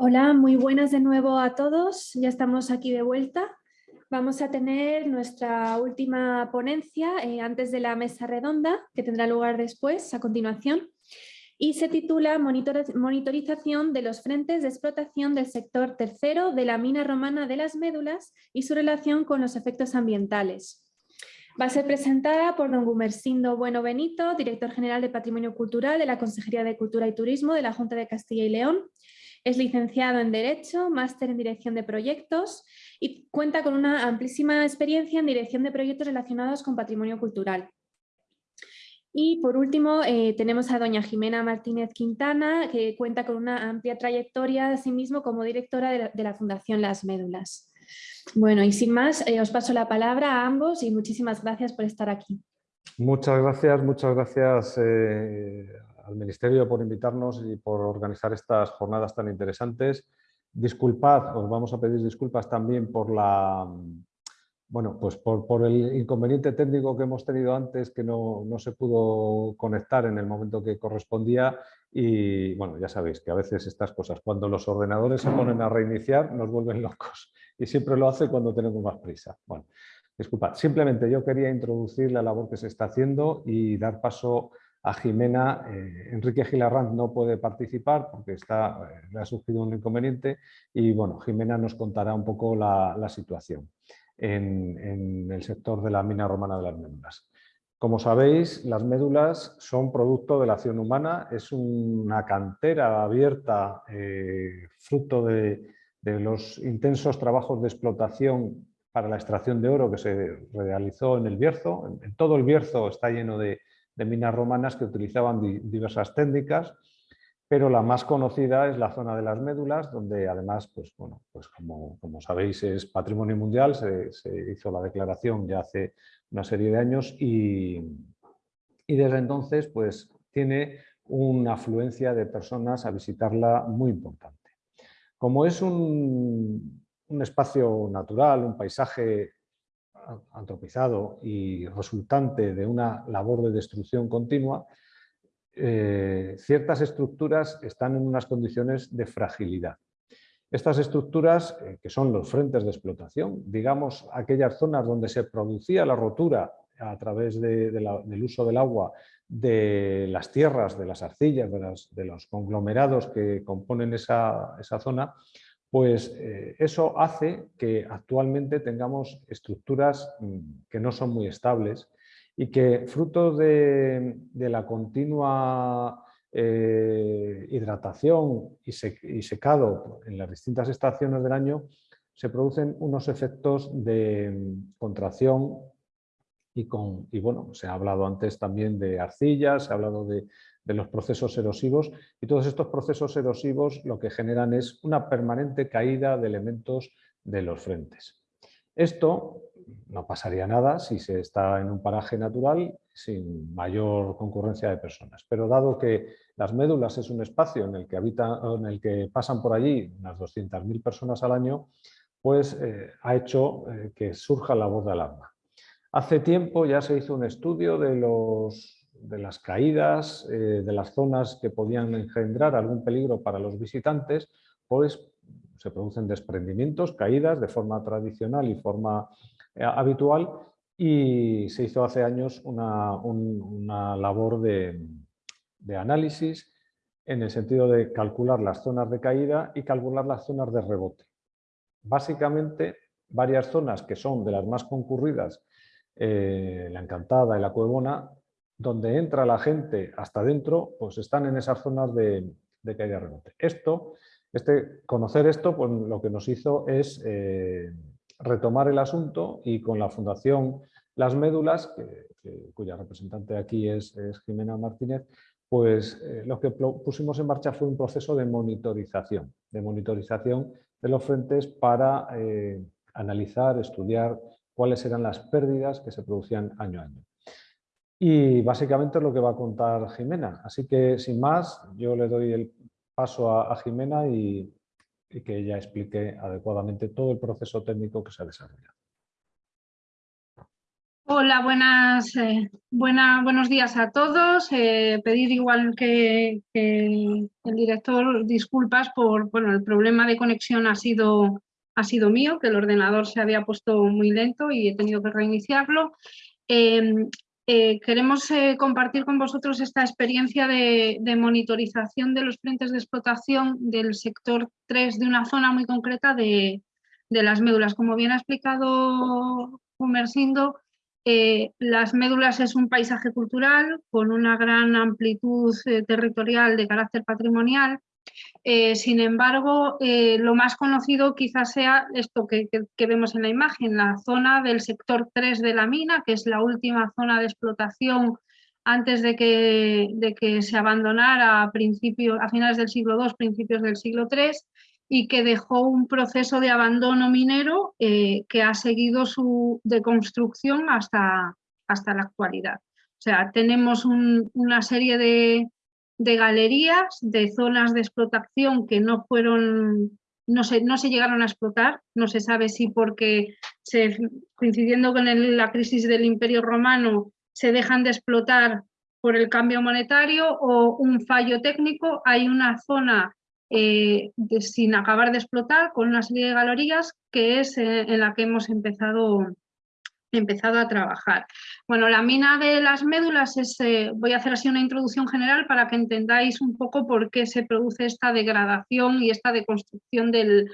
Hola, muy buenas de nuevo a todos. Ya estamos aquí de vuelta. Vamos a tener nuestra última ponencia eh, antes de la mesa redonda, que tendrá lugar después, a continuación, y se titula Monitorización de los frentes de explotación del sector tercero de la mina romana de las médulas y su relación con los efectos ambientales. Va a ser presentada por don Gumersindo Bueno Benito, director general de Patrimonio Cultural de la Consejería de Cultura y Turismo de la Junta de Castilla y León. Es licenciado en Derecho, máster en Dirección de Proyectos y cuenta con una amplísima experiencia en dirección de proyectos relacionados con patrimonio cultural. Y por último eh, tenemos a doña Jimena Martínez Quintana, que cuenta con una amplia trayectoria de sí mismo como directora de la Fundación Las Médulas. Bueno, y sin más, eh, os paso la palabra a ambos y muchísimas gracias por estar aquí. Muchas gracias, muchas gracias eh, al Ministerio por invitarnos y por organizar estas jornadas tan interesantes. Disculpad, os vamos a pedir disculpas también por la, bueno, pues por, el inconveniente técnico que hemos tenido antes, que no, no, se pudo conectar en el momento que correspondía y bueno, ya sabéis que a veces estas cosas, cuando los ordenadores se ponen a reiniciar, nos vuelven locos y siempre lo hace cuando tenemos más prisa. Bueno, disculpad, simplemente yo quería introducir la labor que se está haciendo y dar paso a Jimena. Eh, Enrique Gilarranz no puede participar porque está, eh, le ha surgido un inconveniente y bueno, Jimena nos contará un poco la, situación en, el sector de la mina romana de las médulas. Como sabéis, las médulas son producto de la acción humana, es una cantera abierta, eh, fruto de, de los intensos trabajos de explotación para la extracción de oro que se realizó en el Bierzo. En, todo el Bierzo está lleno de, minas romanas que utilizaban diversas técnicas, pero la más conocida es la zona de las médulas, donde además, pues, bueno, pues como, como sabéis, es patrimonio mundial, se, hizo la declaración ya hace una serie de años y, y desde entonces pues, tiene una afluencia de personas a visitarla muy importante. Como es un, espacio natural, un paisaje antropizado y resultante de una labor de destrucción continua, eh, ciertas estructuras están en unas condiciones de fragilidad. Estas estructuras, eh, que son los frentes de explotación, digamos aquellas zonas donde se producía la rotura a través del uso del agua de las tierras, de las arcillas, de, los conglomerados que componen esa, zona, pues eh, eso hace que actualmente tengamos estructuras mm, que no son muy estables y que fruto de, la continua eh, hidratación y, secado en las distintas estaciones del año se producen unos efectos de mm, contracción y, con, y bueno, se ha hablado antes también de arcillas, se ha hablado de, los procesos erosivos y todos estos procesos erosivos lo que generan es una permanente caída de elementos de los frentes. Esto no pasaría nada si se está en un paraje natural sin mayor concurrencia de personas, pero dado que las médulas es un espacio en el que, habita, en el que pasan por allí unas 200.000 personas al año, pues eh, ha hecho eh, que surja la voz de alarma. Hace tiempo ya se hizo un estudio de, los, de las caídas, eh, de las zonas que podían engendrar algún peligro para los visitantes, pues se producen desprendimientos, caídas de forma tradicional y forma eh, habitual y se hizo hace años una, labor de, de análisis en el sentido de calcular las zonas de caída y calcular las zonas de rebote. Básicamente, varias zonas que son de las más concurridas eh, la Encantada y la Cuevona, donde entra la gente hasta dentro, pues están en esas zonas de, caída rebote. Esto, este, conocer esto, pues lo que nos hizo es eh, retomar el asunto y con la Fundación Las Médulas, cuya representante aquí es, Jimena Martínez, pues eh, lo que pusimos en marcha fue un proceso de monitorización, de monitorización de los frentes para analizar, estudiar cuáles eran las pérdidas que se producían año a año. Y básicamente es lo que va a contar Jimena. Así que, sin más, yo le doy el paso a, Jimena y, que ella explique adecuadamente todo el proceso técnico que se ha desarrollado. Hola, buenas, eh, buenos días a todos. Eh, pedir igual que, el director disculpas por bueno, el problema de conexión ha sido, ha sido mío, que el ordenador se había puesto muy lento y he tenido que reiniciarlo. Em, eh, queremos compartir con vosotros esta experiencia de, monitorización de los frentes de explotación del sector 3 de una zona muy concreta de, las médulas. Como bien ha explicado Humersindo, eh, las médulas es un paisaje cultural con una gran amplitud eh, territorial de carácter patrimonial. Eh, sin embargo, lo más conocido quizás sea esto que, vemos en la imagen, la zona del sector 3 de la mina, que es la última zona de explotación antes de que, de que se abandonara a, a finales del siglo II, principios del siglo III, y que dejó un proceso de abandono minero eh, que ha seguido su deconstrucción hasta, hasta la actualidad. O sea, tenemos una serie de, galerías, de zonas de explotación que no fueron, no se, no se llegaron a explotar, no se sabe si porque se, coincidiendo con la crisis del Imperio Romano se dejan de explotar por el cambio monetario o un fallo técnico, hay una zona eh, sin acabar de explotar con una serie de galerías que es eh, en la que hemos empezado, empezado a trabajar. Bueno, la mina de las médulas es, eh, voy a hacer así una introducción general para que entendáis un poco por qué se produce esta degradación y esta deconstrucción del,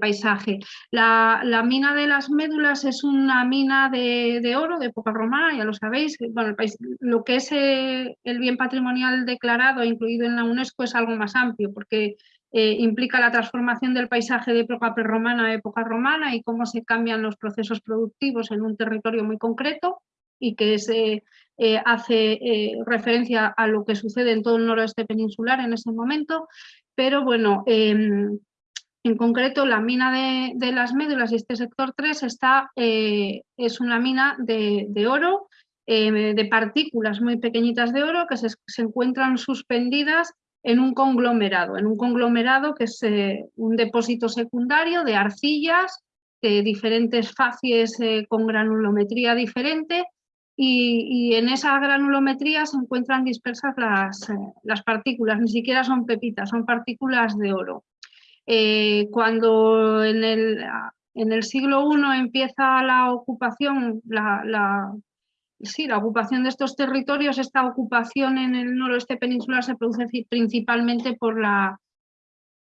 paisaje. La, mina de las médulas es una mina de, oro de época romana, ya lo sabéis. Bueno, lo que es el bien patrimonial declarado, incluido en la UNESCO, es algo más amplio porque eh, implica la transformación del paisaje de época prerromana a época romana y cómo se cambian los procesos productivos en un territorio muy concreto y que eh, hace eh, referencia a lo que sucede en todo el noroeste peninsular en ese momento, pero bueno, em, en concreto la mina de, las médulas y este sector 3 está, es una mina de, oro, de partículas muy pequeñitas de oro que se, se encuentran suspendidas en un conglomerado, en un conglomerado que es eh, un depósito secundario de arcillas de diferentes facies eh, con granulometría diferente y, en esa granulometría se encuentran dispersas las, eh, las, partículas, ni siquiera son pepitas, son partículas de oro. cuando en el, en el siglo I empieza la ocupación, la, sí, la ocupación de estos territorios, esta ocupación en el noroeste peninsular se produce principalmente por la...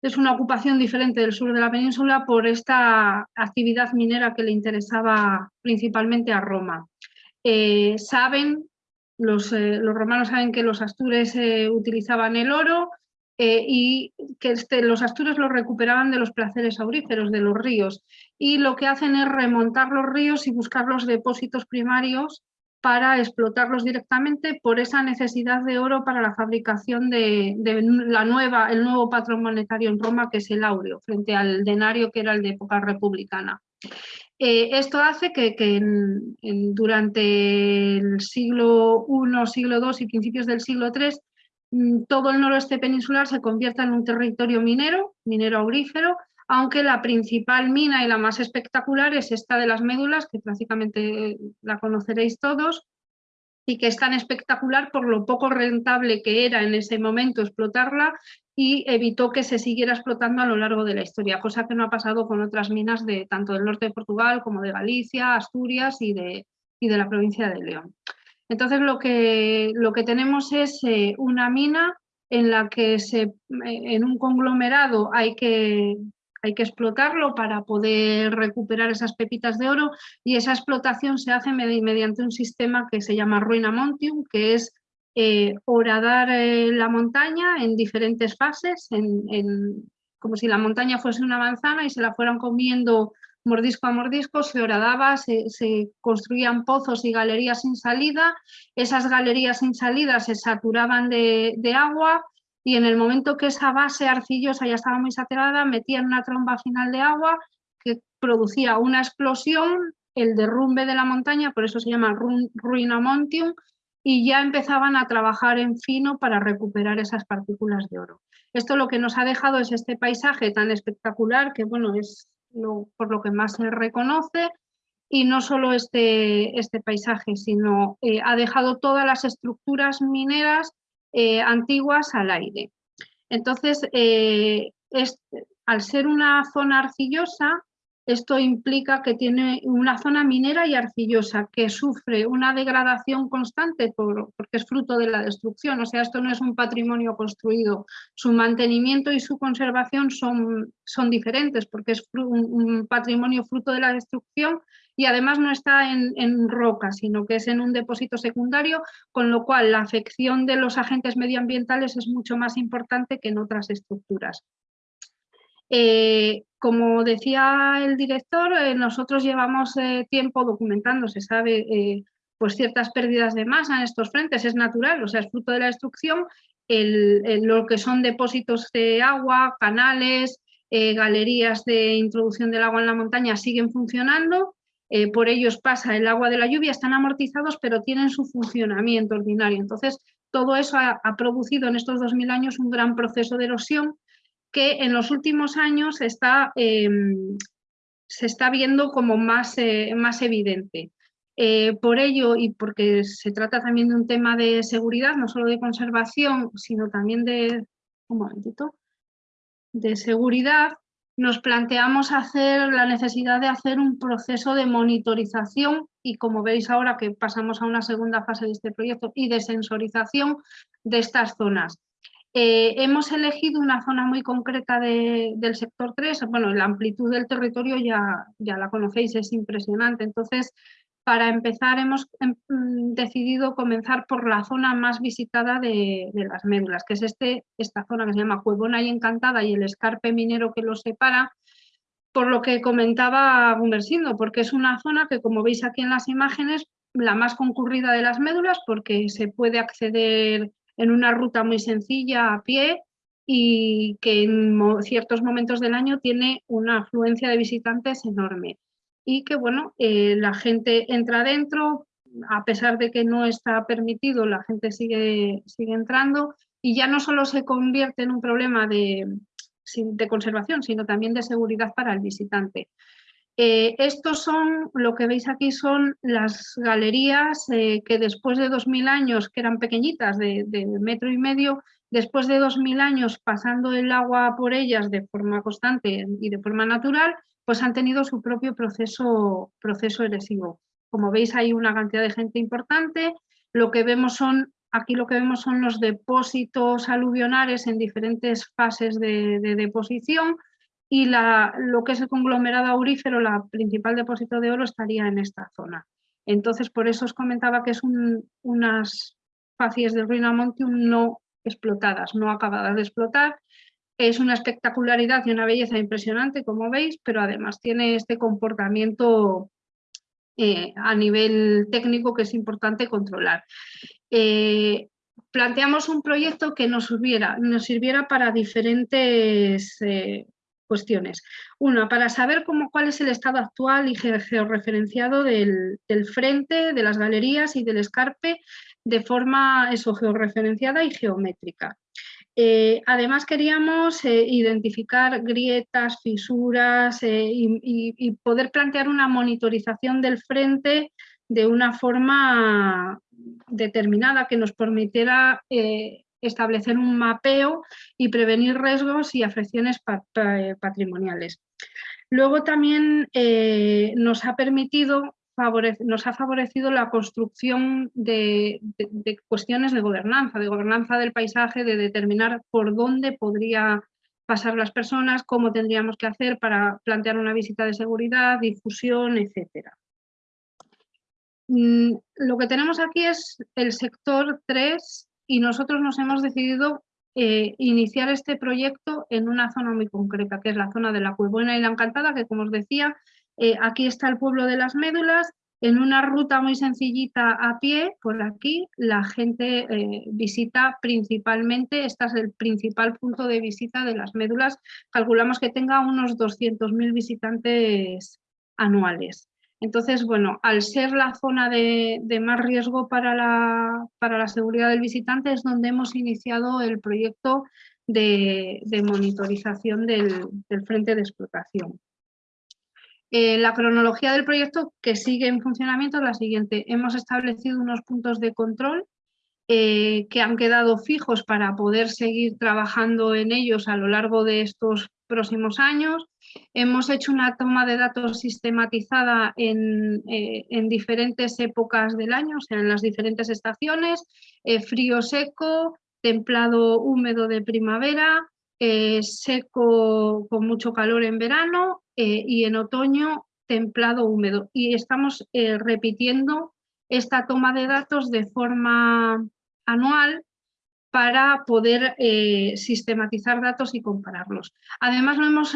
Es una ocupación diferente del sur de la península por esta actividad minera que le interesaba principalmente a Roma. Eh, saben, los, eh, los, romanos saben que los astures eh, utilizaban el oro y que este, los astures lo recuperaban de los placeres auríferos, de los ríos. Y lo que hacen es remontar los ríos y buscar los depósitos primarios para explotarlos directamente por esa necesidad de oro para la fabricación de, la nueva, el nuevo patrón monetario en Roma, que es el áureo, frente al denario que era el de época republicana. Eh, esto hace que, durante el siglo I, siglo II y principios del siglo III, mm, todo el noroeste peninsular se convierta en un territorio minero, minero aurífero, aunque la principal mina y la más espectacular es esta de las médulas, que prácticamente la conoceréis todos, y que es tan espectacular por lo poco rentable que era en ese momento explotarla y evitó que se siguiera explotando a lo largo de la historia, cosa que no ha pasado con otras minas de tanto del norte de Portugal como de Galicia, Asturias y de, de la provincia de León. Entonces lo que, lo que tenemos es eh, una mina en la que se, en un conglomerado hay que hay que explotarlo para poder recuperar esas pepitas de oro y esa explotación se hace mediante un sistema que se llama Ruina Montium, que es eh, horadar eh, la montaña en diferentes fases, como si la montaña fuese una manzana y se la fueran comiendo mordisco a mordisco, se horadaba, se, construían pozos y galerías sin salida, esas galerías sin salida se saturaban de agua, y en el momento que esa base arcillosa ya estaba muy saturada, metían una tromba final de agua que producía una explosión, el derrumbe de la montaña, por eso se llama ruina montium, y ya empezaban a trabajar en fino para recuperar esas partículas de oro. Esto lo que nos ha dejado es este paisaje tan espectacular que bueno, es por lo que más se reconoce, y no solo este, este paisaje, sino eh, ha dejado todas las estructuras mineras eh, antiguas al aire. Entonces, eh, al ser una zona arcillosa, esto implica que tiene una zona minera y arcillosa que sufre una degradación constante porque es fruto de la destrucción. O sea, esto no es un patrimonio construido. Su mantenimiento y su conservación son, son diferentes porque es un, patrimonio fruto de la destrucción y además no está en, en, roca, sino que es en un depósito secundario, con lo cual la afección de los agentes medioambientales es mucho más importante que en otras estructuras. Eh, como decía el director, eh, nosotros llevamos eh, tiempo documentando, se sabe, pues ciertas pérdidas de masa en estos frentes, es natural, o sea, es fruto de la destrucción, lo que son depósitos de agua, canales, galerías de introducción del agua en la montaña siguen funcionando, por ellos pasa el agua de la lluvia, están amortizados, pero tienen su funcionamiento ordinario. Entonces, todo eso ha, ha producido en estos 2.000 años un gran proceso de erosión que en los últimos años está, em, se está viendo como más, eh, más evidente. Eh, por ello, y porque se trata también de un tema de seguridad, no solo de conservación, sino también de, un momentito, de seguridad, nos planteamos hacer la necesidad de hacer un proceso de monitorización y como veis ahora que pasamos a una segunda fase de este proyecto y de sensorización de estas zonas. Eh, hemos elegido una zona muy concreta del sector 3, bueno, la amplitud del territorio ya, ya la conocéis, es impresionante, entonces para empezar hemos em, mm, decidido comenzar por la zona más visitada de, las médulas, que es este, esta zona que se llama Cuevona y Encantada y el escarpe minero que los separa, por lo que comentaba Gumersindo, porque es una zona que como veis aquí en las imágenes, la más concurrida de las médulas porque se puede acceder en una ruta muy sencilla a pie y que en ciertos momentos del año tiene una afluencia de visitantes enorme. Y que bueno, eh, la gente entra dentro, a pesar de que no está permitido, la gente sigue, sigue entrando y ya no solo se convierte en un problema de, de conservación, sino también de seguridad para el visitante. Eh, estos son, lo que veis aquí son las galerías eh, que después de 2.000 años, que eran pequeñitas, de, metro y medio, después de 2.000 años pasando el agua por ellas de forma constante y de forma natural, pues han tenido su propio proceso, proceso erosivo. Como veis hay una cantidad de gente importante, lo que vemos son, aquí lo que vemos son los depósitos aluvionales en diferentes fases de deposición, y la, lo que es el conglomerado aurífero, la principal depósito de oro, estaría en esta zona. Entonces, por eso os comentaba que es unas facies del Ruina Montium no explotadas, no acabadas de explotar. Es una espectacularidad y una belleza impresionante, como veis, pero además tiene este comportamiento eh, a nivel técnico que es importante controlar. Eh, planteamos un proyecto que nos sirviera, nos sirviera para diferentes eh, cuestiones. Una, para saber cómo, cuál es el estado actual y georreferenciado del, frente, de las galerías y del escarpe de forma eso, georreferenciada y geométrica. Eh, además queríamos eh, identificar grietas, fisuras eh, y, poder plantear una monitorización del frente de una forma determinada que nos permitiera establecer un mapeo y prevenir riesgos y afecciones patrimoniales. Luego también eh, nos ha permitido nos ha favorecido la construcción de, cuestiones de gobernanza, de gobernanza del paisaje, de determinar por dónde podría pasar las personas, cómo tendríamos que hacer para plantear una visita de seguridad, difusión, etc. Mm, lo que tenemos aquí es el sector 3 y nosotros nos hemos decidido eh, iniciar este proyecto en una zona muy concreta, que es la zona de la Cuebuena y la Encantada, que como os decía, eh, aquí está el pueblo de las médulas, en una ruta muy sencillita a pie, por aquí, la gente eh, visita principalmente, este es el principal punto de visita de las médulas, calculamos que tenga unos 200.000 visitantes anuales. Entonces, bueno, al ser la zona de, más riesgo para la, para la, seguridad del visitante es donde hemos iniciado el proyecto de, monitorización del, frente de explotación. la cronología del proyecto que sigue en funcionamiento es la siguiente. Hemos establecido unos puntos de control que han quedado fijos para poder seguir trabajando en ellos a lo largo de estos próximos años. Hemos hecho una toma de datos sistematizada en, diferentes épocas del año, o sea, en las diferentes estaciones, frío seco, templado húmedo de primavera, eh, seco con mucho calor en verano eh, y en otoño templado húmedo. Y estamos eh, repitiendo esta toma de datos de forma anual para poder sistematizar datos y compararlos. Además lo hemos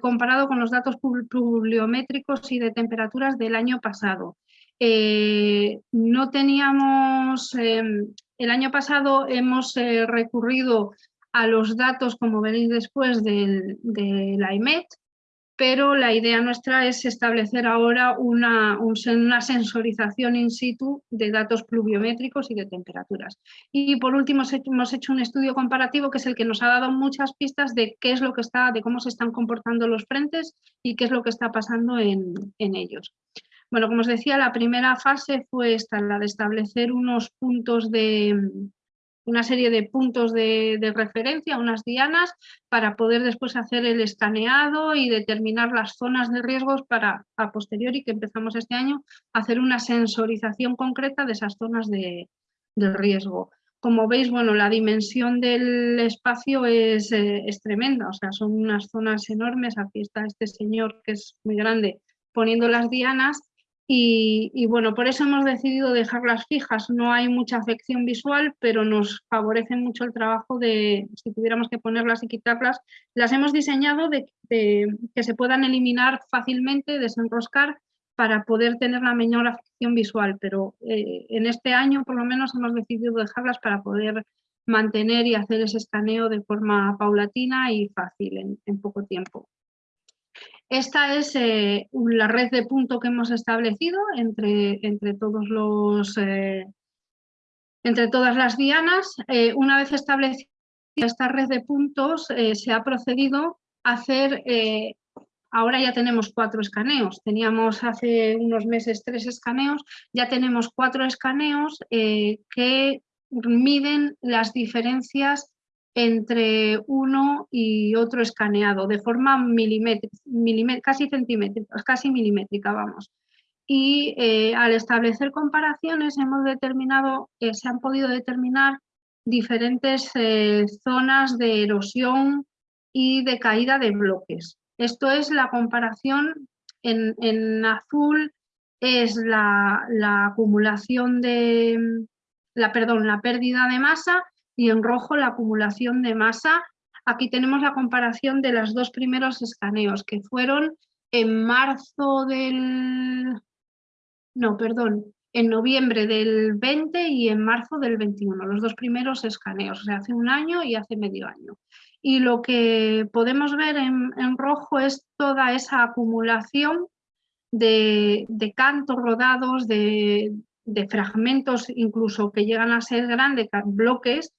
comparado con los datos pluviométricos y de temperaturas del año pasado. no teníamos, em, el año pasado hemos recurrido a los datos, como veréis después, del, de la IMET, pero la idea nuestra es establecer ahora una, una, sensorización in situ de datos pluviométricos y de temperaturas. Y por último hemos hecho un estudio comparativo que es el que nos ha dado muchas pistas de qué es lo que está, de cómo se están comportando los frentes y qué es lo que está pasando en, en ellos. Bueno, como os decía, la primera fase fue esta, la de establecer unos puntos de, una serie de puntos de, referencia, unas dianas, para poder después hacer el escaneado y determinar las zonas de riesgos para a posteriori, que empezamos este año, hacer una sensorización concreta de esas zonas de, riesgo. Como veis, bueno, la dimensión del espacio es, eh, es tremenda, o sea, son unas zonas enormes. Aquí está este señor que es muy grande poniendo las dianas y, bueno, por eso hemos decidido dejarlas fijas. No hay mucha afección visual, pero nos favorece mucho el trabajo de, si tuviéramos que ponerlas y quitarlas, las hemos diseñado de, que se puedan eliminar fácilmente, desenroscar, para poder tener la menor afección visual. Pero eh, en este año, por lo menos, hemos decidido dejarlas para poder mantener y hacer ese escaneo de forma paulatina y fácil en poco tiempo. Esta es eh, la red de punto que hemos establecido entre, entre, eh, todas las dianas. Eh, una vez establecida esta red de puntos, se ha procedido a hacer, ahora ya tenemos cuatro escaneos, teníamos hace unos meses tres escaneos, ya tenemos cuatro escaneos que miden las diferencias entre uno y otro escaneado de forma milimétrica, casi centímetrica, casi milimétrica, vamos. Y eh, al establecer comparaciones hemos determinado, eh, se han podido determinar diferentes eh, zonas de erosión y de caída de bloques. Esto es la comparación en, azul, es la, la acumulación de, la, perdón, la pérdida de masa y en rojo la acumulación de masa. Aquí tenemos la comparación de los dos primeros escaneos que fueron en marzo del... No, perdón, en noviembre del 20 y en marzo del 21, los dos primeros escaneos, hace un año y hace medio año. Y lo que podemos ver en, rojo es toda esa acumulación de, de cantos rodados, de, de, fragmentos incluso que llegan a ser grandes, bloques,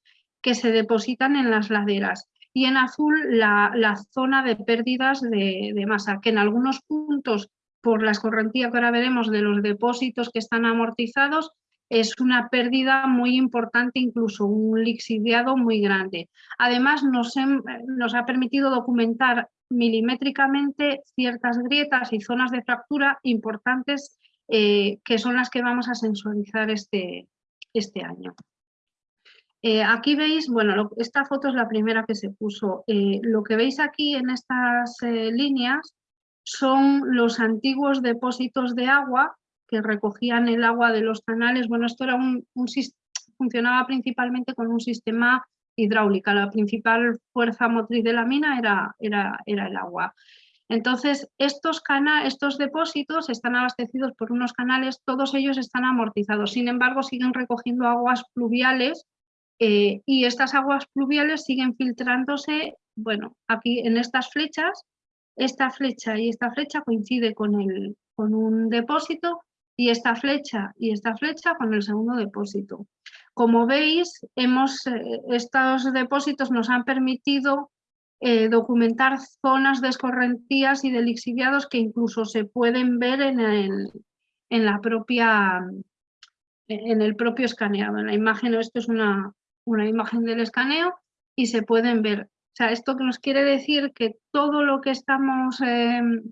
que se depositan en las laderas y en azul la, zona de pérdidas de, masa, que en algunos puntos, por la escorrentía que ahora veremos de los depósitos que están amortizados, es una pérdida muy importante, incluso un lixiviado muy grande. Además, nos, nos ha permitido documentar milimétricamente ciertas grietas y zonas de fractura importantes eh, que son las que vamos a sensualizar este, este año. Eh, aquí veis, bueno, esta foto es la primera que se puso. Eh, lo que veis aquí en estas eh, líneas son los antiguos depósitos de agua que recogían el agua de los canales. Bueno, esto era un, funcionaba principalmente con un sistema hidráulica. La principal fuerza motriz de la mina era, era, era el agua. Entonces, estos, estos depósitos están abastecidos por unos canales, todos ellos están amortizados. Sin embargo, siguen recogiendo aguas pluviales eh, y estas aguas pluviales siguen filtrándose, bueno, aquí en estas flechas, esta flecha y esta flecha coincide con, el, con un depósito y esta flecha y esta flecha con el segundo depósito. Como veis, eh, estos depósitos nos han permitido eh, documentar zonas de escorrentías y de lixiviados que incluso se pueden ver en el, en la propia, en el propio escaneado. En la imagen, esto es una, una imagen del escaneo y se pueden ver. O sea, esto que nos quiere decir que todo lo que estamos, em,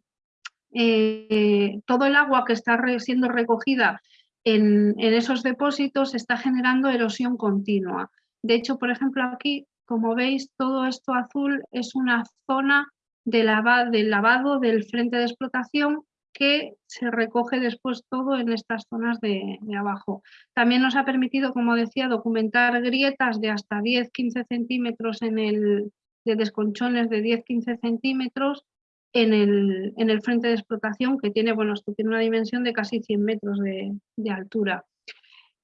eh, todo el agua que está siendo recogida en, esos depósitos está generando erosión continua. De hecho, por ejemplo, aquí, como veis, todo esto azul es una zona de, de lavado del frente de explotación que se recoge después todo en estas zonas de, abajo. También nos ha permitido, como decía, documentar grietas de hasta 10-15 centímetros en el, de desconchones de 10-15 centímetros en el, en el, frente de explotación que tiene, bueno, tiene una dimensión de casi 100 metros de, altura.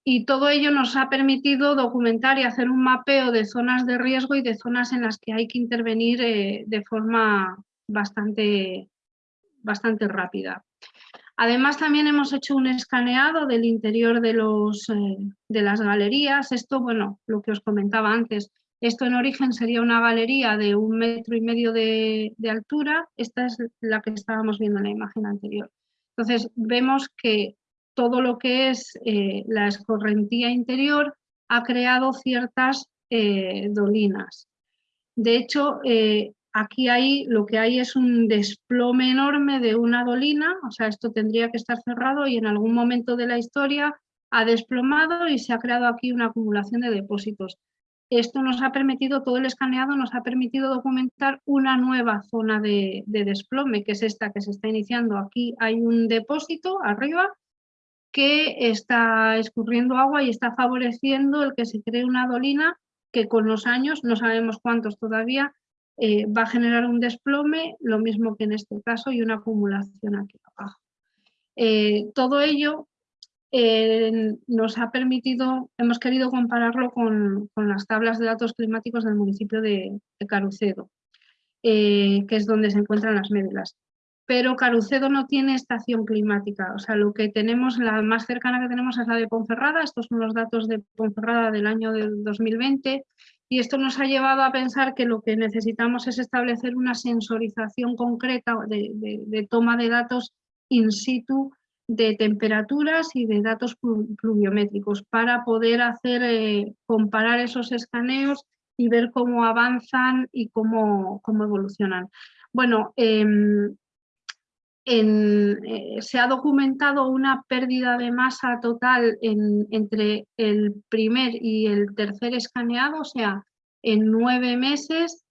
Y todo ello nos ha permitido documentar y hacer un mapeo de zonas de riesgo y de zonas en las que hay que intervenir eh, de forma bastante, bastante rápida. Además, también hemos hecho un escaneado del interior de, los, eh, de las galerías. Esto, bueno, lo que os comentaba antes, esto en origen sería una galería de un metro y medio de, altura. Esta es la que estábamos viendo en la imagen anterior. Entonces, vemos que todo lo que es eh, la escorrentía interior ha creado ciertas eh, dolinas. De hecho, Aquí hay, lo que hay es un desplome enorme de una dolina, o sea, esto tendría que estar cerrado y en algún momento de la historia ha desplomado y se ha creado aquí una acumulación de depósitos. Esto nos ha permitido, todo el escaneado nos ha permitido documentar una nueva zona de, desplome, que es esta que se está iniciando. Aquí hay un depósito arriba que está escurriendo agua y está favoreciendo el que se cree una dolina que con los años, no sabemos cuántos todavía, eh, va a generar un desplome, lo mismo que en este caso, y una acumulación aquí abajo. Eh, todo ello eh, nos ha permitido, hemos querido compararlo con, las tablas de datos climáticos del municipio de, Carucedo, que es donde se encuentran las médulas. Pero Carucedo no tiene estación climática, o sea, lo que tenemos, la más cercana que tenemos es la de Ponferrada, estos son los datos de Ponferrada del año del 2020, y esto nos ha llevado a pensar que lo que necesitamos es establecer una sensorización concreta de, toma de datos in situ de temperaturas y de datos pluviométricos para poder hacer, eh, comparar esos escaneos y ver cómo avanzan y cómo, cómo evolucionan. Bueno, eh, se ha documentado una pérdida de masa total entre el primer y el tercer escaneado, o sea, en nueve meses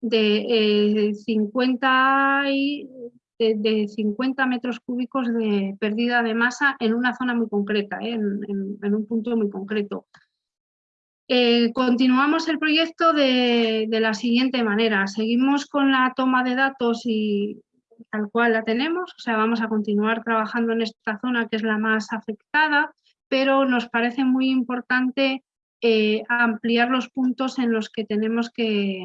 de, 50 eh, de, 50 metros cúbicos de pérdida de masa en una zona muy concreta, eh, en, un punto muy concreto. continuamos el proyecto de, la siguiente manera. Seguimos con la toma de datos y tal cual la tenemos, o sea, vamos a continuar trabajando en esta zona que es la más afectada, pero nos parece muy importante eh, ampliar los puntos en los que tenemos que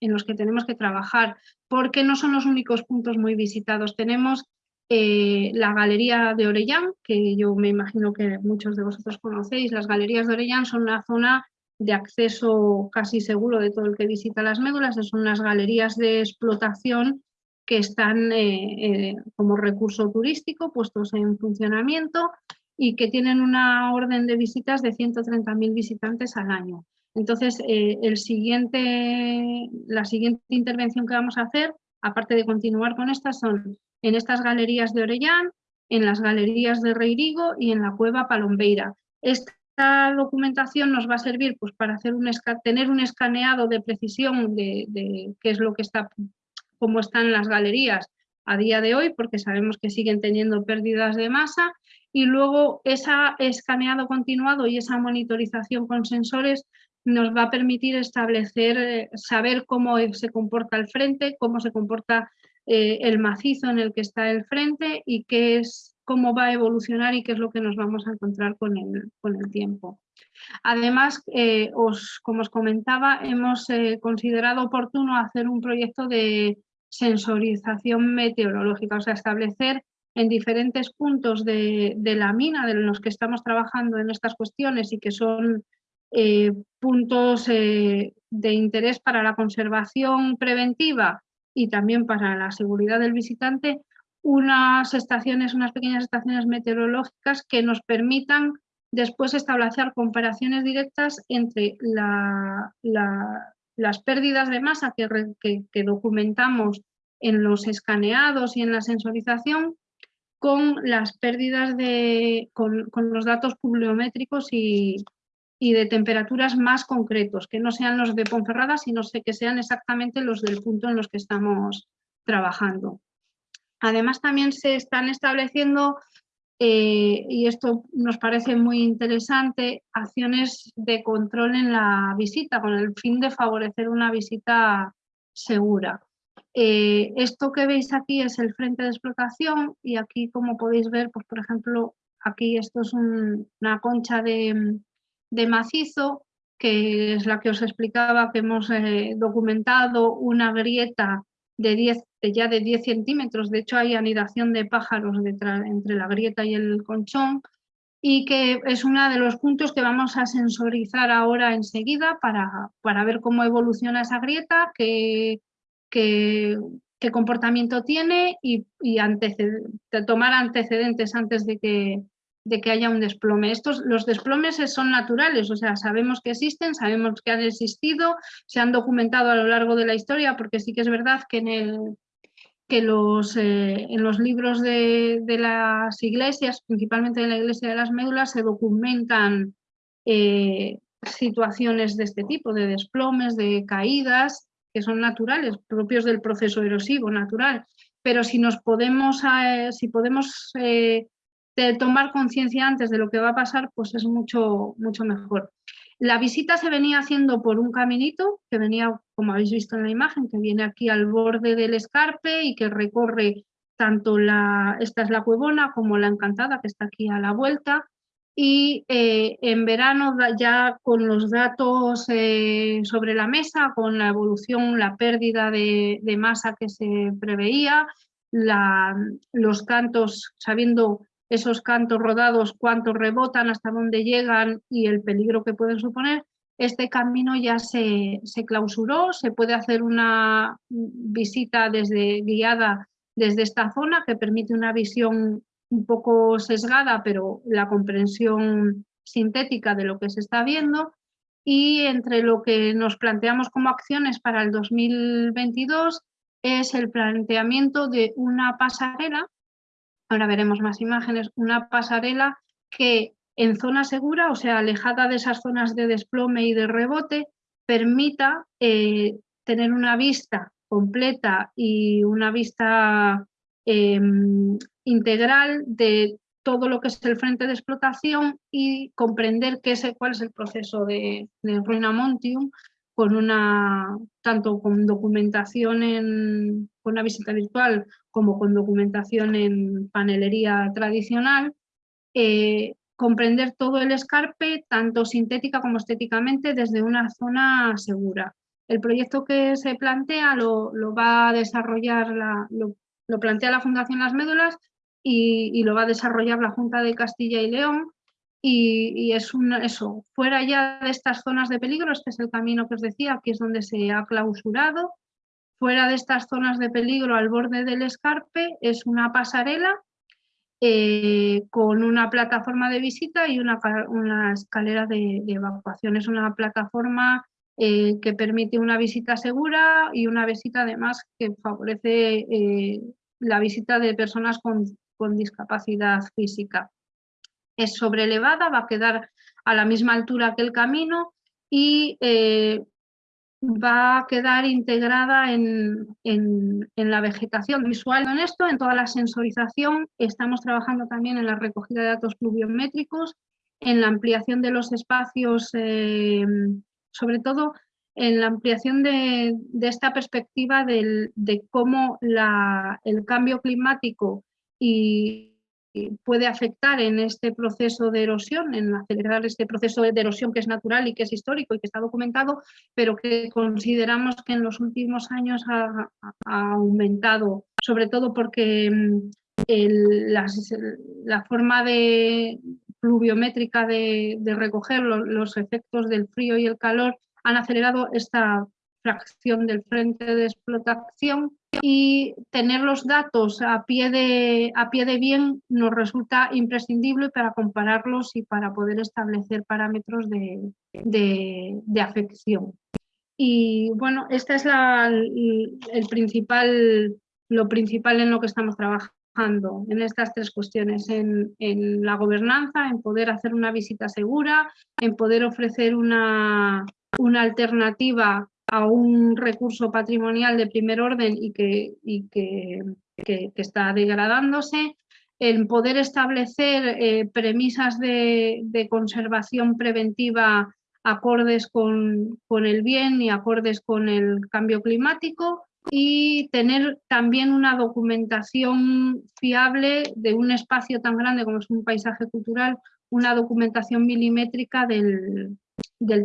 en los que tenemos que trabajar, porque no son los únicos puntos muy visitados. Tenemos eh, la Galería de Orellán, que yo me imagino que muchos de vosotros conocéis. Las Galerías de Orellán son una zona de acceso casi seguro de todo el que visita las médulas. Son unas galerías de explotación que están eh, eh, como recurso turístico puestos en funcionamiento y que tienen una orden de visitas de 130.000 visitantes al año. Entonces, eh, el siguiente, la siguiente intervención que vamos a hacer, aparte de continuar con estas, son en estas galerías de Orellán, en las galerías de Reirigo y en la cueva Palombeira. Esta documentación nos va a servir pues, para hacer un tener un escaneado de precisión de, de qué es lo que está cómo están las galerías a día de hoy, porque sabemos que siguen teniendo pérdidas de masa, y luego ese escaneado continuado y esa monitorización con sensores nos va a permitir establecer, eh, saber cómo se comporta el frente, cómo se comporta eh, el macizo en el que está el frente y qué es, cómo va a evolucionar y qué es lo que nos vamos a encontrar con el, con el tiempo. Además, eh, os, como os comentaba, hemos considerado oportuno hacer un proyecto de sensorización meteorológica, o sea, establecer en diferentes puntos de, la mina de los que estamos trabajando en estas cuestiones y que son eh, puntos de interés para la conservación preventiva y también para la seguridad del visitante, unas estaciones, unas pequeñas estaciones meteorológicas que nos permitan después establecer comparaciones directas entre las pérdidas de masa que, documentamos en los escaneados y en la sensorización con las pérdidas de, con, los datos pluviométricos y, y, de temperaturas más concretos, que no sean los de Ponferrada, sino que sean exactamente los del punto en los que estamos trabajando. Además también se están estableciendo eh, y esto nos parece muy interesante, acciones de control en la visita con el fin de favorecer una visita segura. Eh, esto que veis aquí es el frente de explotación y aquí como podéis ver, pues por ejemplo, aquí esto es una concha de, macizo que es la que os explicaba que hemos eh, documentado una grieta de 10, ya de 10 centímetros, de hecho hay anidación de pájaros entre la grieta y el conchón, y que es uno de los puntos que vamos a sensorizar ahora enseguida para, para ver cómo evoluciona esa grieta, qué, qué, qué comportamiento tiene y, y tomar antecedentes antes de que, de que haya un desplome. Estos, los desplomes son naturales, o sea, sabemos que existen, sabemos que han existido, se han documentado a lo largo de la historia, porque sí que es verdad que en, el, que los, eh, en los libros de, las iglesias, principalmente en la iglesia de las médulas, se documentan eh, situaciones de este tipo, de desplomes, de caídas, que son naturales, propios del proceso erosivo natural. Pero si nos podemos, eh, si podemos de tomar conciencia antes de lo que va a pasar, pues es mucho, mucho mejor. La visita se venía haciendo por un caminito que venía, como habéis visto en la imagen, que viene aquí al borde del escarpe y que recorre tanto la, esta es la Cuevona como la Encantada, que está aquí a la vuelta. Y eh, en verano ya con los datos eh, sobre la mesa, con la evolución, la pérdida de, de masa que se preveía, los cantos, sabiendo esos cantos rodados, cuántos rebotan, hasta dónde llegan y el peligro que pueden suponer, este camino ya se, clausuró, se puede hacer una visita desde, guiada desde esta zona que permite una visión un poco sesgada, pero la comprensión sintética de lo que se está viendo. Y entre lo que nos planteamos como acciones para el 2022 es el planteamiento de una pasarela ahora veremos más imágenes, una pasarela que en zona segura, o sea, alejada de esas zonas de desplome y de rebote, permita eh, tener una vista completa y una vista em, integral de todo lo que es el frente de explotación y comprender qué es, cuál es el proceso de, de Ruina Montium con una, tanto con documentación en, con una visita virtual como con documentación en panelería tradicional, eh, comprender todo el escarpe, tanto sintética como estéticamente, desde una zona segura. El proyecto que se plantea lo, va a desarrollar, la, lo, plantea la Fundación Las Médulas y, y, lo va a desarrollar la Junta de Castilla y León y, es un, eso, fuera ya de estas zonas de peligro, este es el camino que os decía, aquí es donde se ha clausurado, fuera de estas zonas de peligro al borde del escarpe es una pasarela eh, con una plataforma de visita y una, escalera de, evacuación. Es una plataforma eh, que permite una visita segura y una visita además que favorece eh, la visita de personas con discapacidad física es sobrelevada, va a quedar a la misma altura que el camino y eh, va a quedar integrada en, la vegetación visual. En esto, en toda la sensorización, estamos trabajando también en la recogida de datos pluviométricos, en la ampliación de los espacios, eh, sobre todo en la ampliación de, esta perspectiva de cómo el cambio climático y puede afectar en este proceso de erosión, en acelerar este proceso de erosión que es natural y que es histórico y que está documentado, pero que consideramos que en los últimos años ha, aumentado, sobre todo porque mm, la, forma de, pluviométrica de, recoger los efectos del frío y el calor han acelerado esta fracción del frente de explotación y tener los datos a pie de, a pie de bien nos resulta imprescindible para compararlos y para poder establecer parámetros de, de, afección. Y bueno, esta es la, el principal, lo principal en lo que estamos trabajando en estas tres cuestiones, en, en, la gobernanza, en poder hacer una visita segura, en poder ofrecer una, una alternativa a un recurso patrimonial de primer orden y que, está degradándose, en poder establecer eh, premisas de, conservación preventiva acordes con, el bien y acordes con el cambio climático y tener también una documentación fiable de un espacio tan grande como es un paisaje cultural, una documentación milimétrica del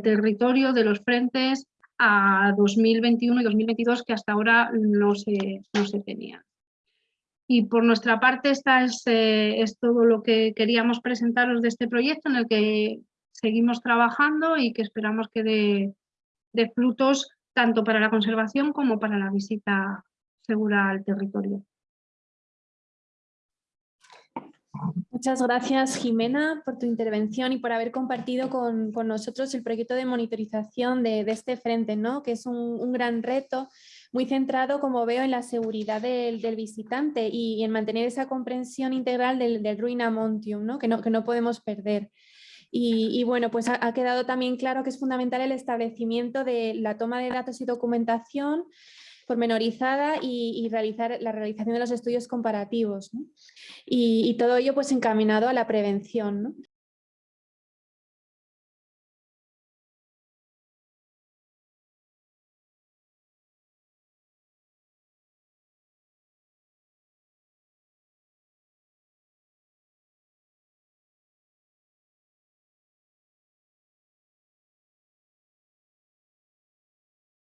territorio, de los frentes a 2021 y 2022 que hasta ahora no se, no se tenían. Y por nuestra parte, esta es, eh, es todo lo que queríamos presentaros de este proyecto en el que seguimos trabajando y que esperamos que dé, dé frutos tanto para la conservación como para la visita segura al territorio. Muchas gracias Jimena por tu intervención y por haber compartido con, nosotros el proyecto de monitorización de, este frente, ¿no? que es un, gran reto muy centrado, como veo, en la seguridad del, visitante y, en mantener esa comprensión integral del, del Ruina Montium, ¿no? Que, no, que no podemos perder. Y, bueno, pues ha, quedado también claro que es fundamental el establecimiento de la toma de datos y documentación pormenorizada y, realizar la realización de los estudios comparativos. Y, todo ello pues encaminado a la prevención.